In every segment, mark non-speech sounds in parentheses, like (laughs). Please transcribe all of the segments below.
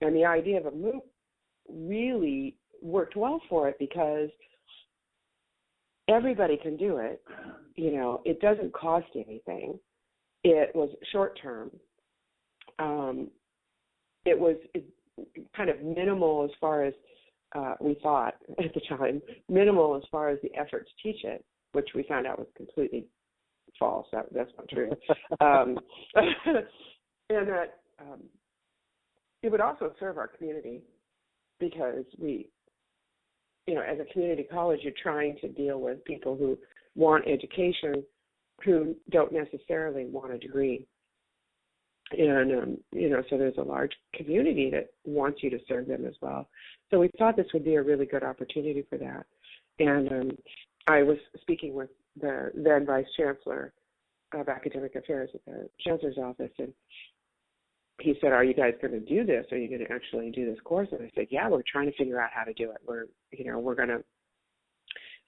and the idea of a MOOC really worked well for it because everybody can do it. You know, it doesn't cost anything. It was short term. Um, it was kind of minimal as far as uh, we thought (laughs) at the time, minimal as far as the effort to teach it, which we found out was completely false. That, that's not true. (laughs) um, (laughs) and that um, it would also serve our community because we, you know, as a community college, you're trying to deal with people who want education who don't necessarily want a degree. And um, you know, so there's a large community that wants you to serve them as well. So we thought this would be a really good opportunity for that. And um, I was speaking with the then Vice Chancellor of Academic Affairs at the Chancellor's office, and he said, "Are you guys going to do this? Are you going to actually do this course?" And I said, "Yeah, we're trying to figure out how to do it. We're, you know, we're going to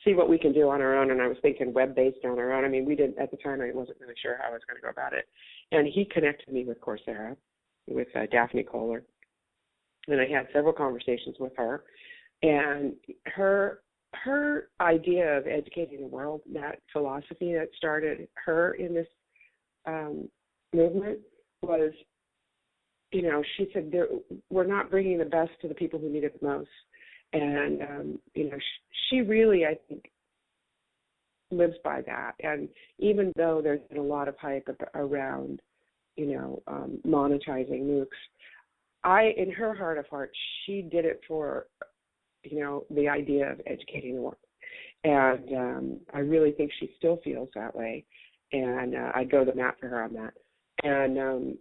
see what we can do on our own." And I was thinking web-based on our own. I mean, we didn't at the time. I wasn't really sure how I was going to go about it. And he connected me with Coursera, with uh, Daphne Koller, and I had several conversations with her. And her her idea of educating the world, that philosophy that started her in this um, movement, was you know, she said we're not bringing the best to the people who need it the most, and um, you know, she, she really, I think, lives by that. And even though there's been a lot of hype around, you know, um, monetizing MOOCs, I, in her heart of hearts, she did it for, you know, the idea of educating the world. And um, I really think she still feels that way. And uh, I go the mat for her on that. And um,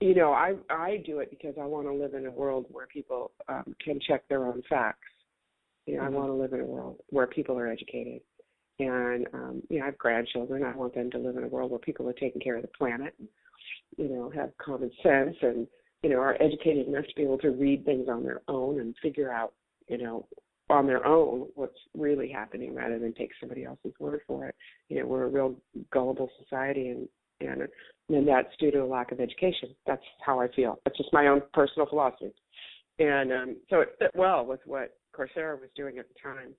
you know, I I do it because I want to live in a world where people um, can check their own facts. You know, mm-hmm. I want to live in a world where people are educated, and um, you know, I have grandchildren. I want them to live in a world where people are taking care of the planet, and, you know, have common sense, and you know, are educated enough to be able to read things on their own and figure out, you know, on their own what's really happening rather than take somebody else's word for it. You know, we're a real gullible society, and and and that's due to a lack of education. That's how I feel. That's just my own personal philosophy, and um, so it fit well with what Coursera was doing at the time.